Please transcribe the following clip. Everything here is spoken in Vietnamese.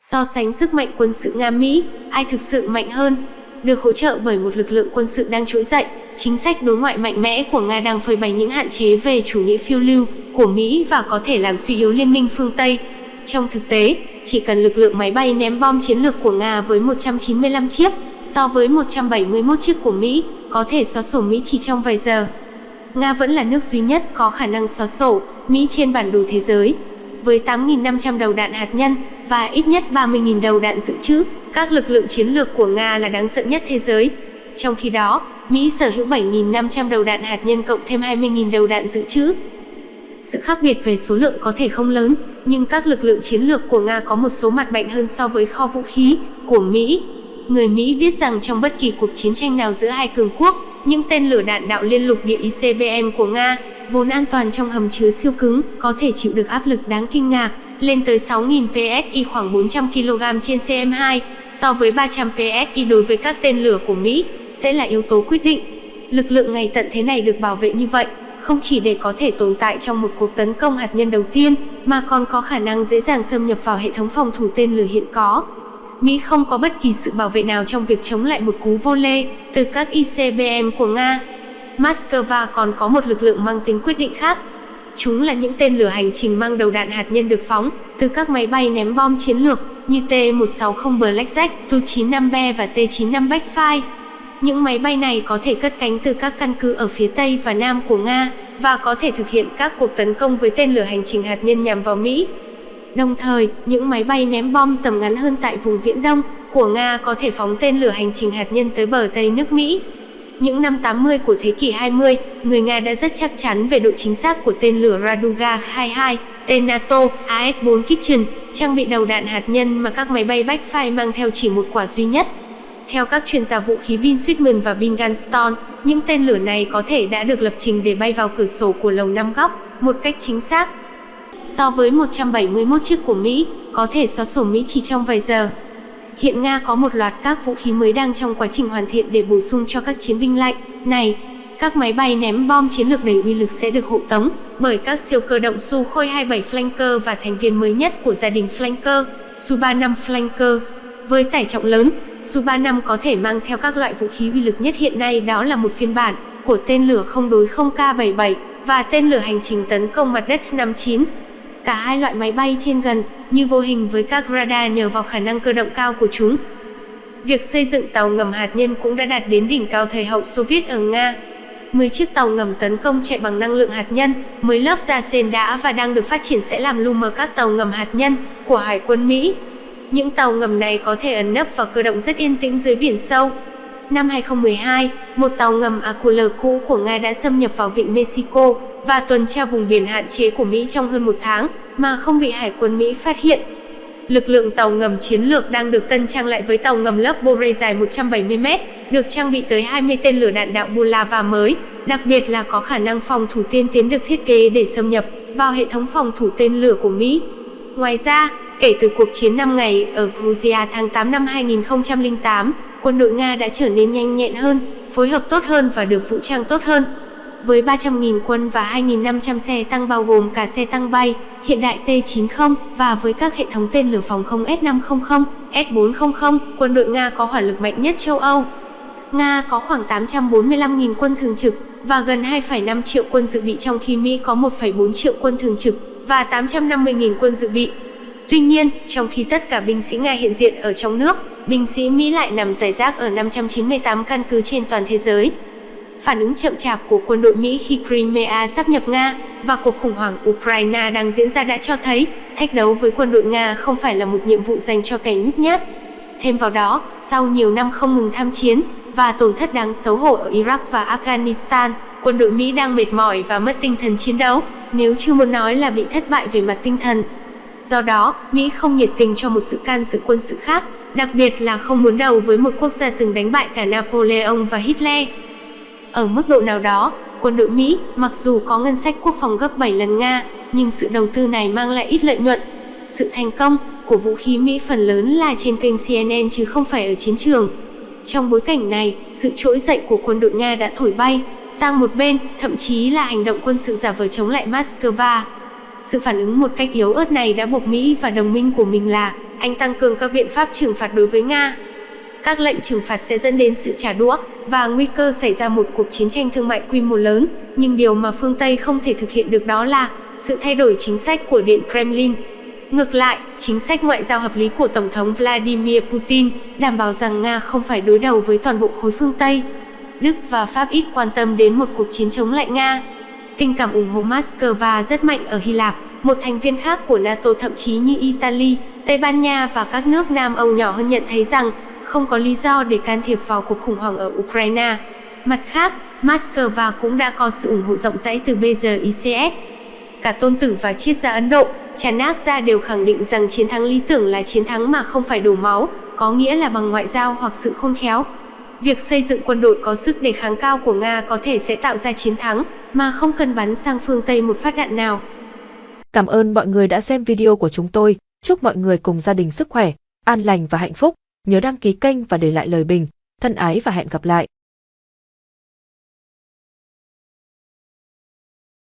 So sánh sức mạnh quân sự Nga-Mỹ, ai thực sự mạnh hơn? Được hỗ trợ bởi một lực lượng quân sự đang trỗi dậy, chính sách đối ngoại mạnh mẽ của Nga đang phơi bày những hạn chế về chủ nghĩa phiêu lưu của Mỹ và có thể làm suy yếu liên minh phương Tây. Trong thực tế, chỉ cần lực lượng máy bay ném bom chiến lược của Nga với 195 chiếc, so với 171 chiếc của Mỹ, có thể xóa sổ Mỹ chỉ trong vài giờ. Nga vẫn là nước duy nhất có khả năng xóa sổ Mỹ trên bản đồ thế giới. Với 8.500 đầu đạn hạt nhân và ít nhất 30.000 đầu đạn dự trữ, các lực lượng chiến lược của Nga là đáng sợ nhất thế giới. Trong khi đó, Mỹ sở hữu 7.500 đầu đạn hạt nhân cộng thêm 20.000 đầu đạn dự trữ. Sự khác biệt về số lượng có thể không lớn, nhưng các lực lượng chiến lược của Nga có một số mặt mạnh hơn so với kho vũ khí của Mỹ. Người Mỹ biết rằng trong bất kỳ cuộc chiến tranh nào giữa hai cường quốc, những tên lửa đạn đạo liên lục địa ICBM của Nga, vốn an toàn trong hầm chứa siêu cứng, có thể chịu được áp lực đáng kinh ngạc, lên tới 6.000 PSI khoảng 400 kg trên CM2, so với 300 PSI đối với các tên lửa của Mỹ, sẽ là yếu tố quyết định. Lực lượng ngày tận thế này được bảo vệ như vậy, không chỉ để có thể tồn tại trong một cuộc tấn công hạt nhân đầu tiên, mà còn có khả năng dễ dàng xâm nhập vào hệ thống phòng thủ tên lửa hiện có. Mỹ không có bất kỳ sự bảo vệ nào trong việc chống lại một cú vô lê từ các ICBM của Nga. Moscow còn có một lực lượng mang tính quyết định khác. Chúng là những tên lửa hành trình mang đầu đạn hạt nhân được phóng từ các máy bay ném bom chiến lược như T-160 Blackjack, Tu-95B và T-95 Backfire. Những máy bay này có thể cất cánh từ các căn cứ ở phía Tây và Nam của Nga và có thể thực hiện các cuộc tấn công với tên lửa hành trình hạt nhân nhằm vào Mỹ. Đồng thời, những máy bay ném bom tầm ngắn hơn tại vùng Viễn Đông của Nga có thể phóng tên lửa hành trình hạt nhân tới bờ Tây nước Mỹ. Những năm 80 của thế kỷ 20, người Nga đã rất chắc chắn về độ chính xác của tên lửa Raduga 22, tên NATO AS-4 Kitchen, trang bị đầu đạn hạt nhân mà các máy bay Backfire mang theo chỉ một quả duy nhất. Theo các chuyên gia vũ khí Bin Sweetman và Bin Gunston, những tên lửa này có thể đã được lập trình để bay vào cửa sổ của lồng năm góc, một cách chính xác. So với 171 chiếc của Mỹ, có thể xóa sổ Mỹ chỉ trong vài giờ. Hiện Nga có một loạt các vũ khí mới đang trong quá trình hoàn thiện để bổ sung cho các chiến binh lạnh này. Các máy bay ném bom chiến lược đầy uy lực sẽ được hộ tống bởi các siêu cơ động Sukhoi 27 Flanker và thành viên mới nhất của gia đình Flanker, Su-35 Flanker. Với tải trọng lớn, Su-35 có thể mang theo các loại vũ khí uy lực nhất hiện nay đó là một phiên bản của tên lửa không đối không K-77 và tên lửa hành trình tấn công mặt đất 59. Cả hai loại máy bay trên gần như vô hình với các radar nhờ vào khả năng cơ động cao của chúng. Việc xây dựng tàu ngầm hạt nhân cũng đã đạt đến đỉnh cao thời hậu Xô Viết ở Nga. 10 chiếc tàu ngầm tấn công chạy bằng năng lượng hạt nhân, mới lớp da sen đã và đang được phát triển sẽ làm lu mờ các tàu ngầm hạt nhân của Hải quân Mỹ. Những tàu ngầm này có thể ẩn nấp và cơ động rất yên tĩnh dưới biển sâu. Năm 2012, một tàu ngầm Akula cũ của Nga đã xâm nhập vào vịnh Mexico và tuần tra vùng biển hạn chế của Mỹ trong hơn một tháng mà không bị Hải quân Mỹ phát hiện. Lực lượng tàu ngầm chiến lược đang được tân trang lại với tàu ngầm lớp Bore dài 170m, được trang bị tới 20 tên lửa đạn đạo Bulava mới, đặc biệt là có khả năng phòng thủ tiên tiến được thiết kế để xâm nhập vào hệ thống phòng thủ tên lửa của Mỹ. Ngoài ra, kể từ cuộc chiến 5 ngày ở Georgia tháng 8 năm 2008, quân đội Nga đã trở nên nhanh nhẹn hơn, phối hợp tốt hơn và được vũ trang tốt hơn. Với 300.000 quân và 2.500 xe tăng bao gồm cả xe tăng bay, hiện đại T-90 và với các hệ thống tên lửa phòng không S-500, S-400, quân đội Nga có hỏa lực mạnh nhất châu Âu. Nga có khoảng 845.000 quân thường trực và gần 2,5 triệu quân dự bị trong khi Mỹ có 1,4 triệu quân thường trực và 850.000 quân dự bị. Tuy nhiên, trong khi tất cả binh sĩ Nga hiện diện ở trong nước, binh sĩ Mỹ lại nằm rải rác ở 598 căn cứ trên toàn thế giới. Phản ứng chậm chạp của quân đội Mỹ khi Crimea sắp nhập Nga và cuộc khủng hoảng Ukraine đang diễn ra đã cho thấy thách đấu với quân đội Nga không phải là một nhiệm vụ dành cho kẻ nhút nhát. Thêm vào đó, sau nhiều năm không ngừng tham chiến và tổn thất đáng xấu hổ ở Iraq và Afghanistan, quân đội Mỹ đang mệt mỏi và mất tinh thần chiến đấu, nếu chưa muốn nói là bị thất bại về mặt tinh thần. Do đó, Mỹ không nhiệt tình cho một sự can dự quân sự khác, đặc biệt là không muốn đầu với một quốc gia từng đánh bại cả Napoleon và Hitler. Ở mức độ nào đó, quân đội Mỹ, mặc dù có ngân sách quốc phòng gấp 7 lần Nga, nhưng sự đầu tư này mang lại ít lợi nhuận. Sự thành công của vũ khí Mỹ phần lớn là trên kênh CNN chứ không phải ở chiến trường. Trong bối cảnh này, sự trỗi dậy của quân đội Nga đã thổi bay sang một bên, thậm chí là hành động quân sự giả vờ chống lại Moscow. sự phản ứng một cách yếu ớt này đã buộc Mỹ và đồng minh của mình là Anh tăng cường các biện pháp trừng phạt đối với Nga. Các lệnh trừng phạt sẽ dẫn đến sự trả đũa và nguy cơ xảy ra một cuộc chiến tranh thương mại quy mô lớn, nhưng điều mà phương Tây không thể thực hiện được đó là sự thay đổi chính sách của Điện Kremlin. Ngược lại, chính sách ngoại giao hợp lý của Tổng thống Vladimir Putin đảm bảo rằng Nga không phải đối đầu với toàn bộ khối phương Tây. Đức và Pháp ít quan tâm đến một cuộc chiến chống lại Nga. Tình cảm ủng hộ Moscow rất mạnh ở Hy Lạp, một thành viên khác của NATO thậm chí như Italy, Tây Ban Nha và các nước Nam Âu nhỏ hơn nhận thấy rằng không có lý do để can thiệp vào cuộc khủng hoảng ở Ukraine. Mặt khác, Moscow cũng đã có sự ủng hộ rộng rãi từ BRICS. Cả tôn tử và triết gia Ấn Độ, Chanak gia đều khẳng định rằng chiến thắng lý tưởng là chiến thắng mà không phải đổ máu, có nghĩa là bằng ngoại giao hoặc sự khôn khéo. Việc xây dựng quân đội có sức đề kháng cao của Nga có thể sẽ tạo ra chiến thắng, mà không cần bắn sang phương Tây một phát đạn nào. Cảm ơn mọi người đã xem video của chúng tôi. Chúc mọi người cùng gia đình sức khỏe, an lành và hạnh phúc. Nhớ đăng ký kênh và để lại lời bình. Thân ái và hẹn gặp lại.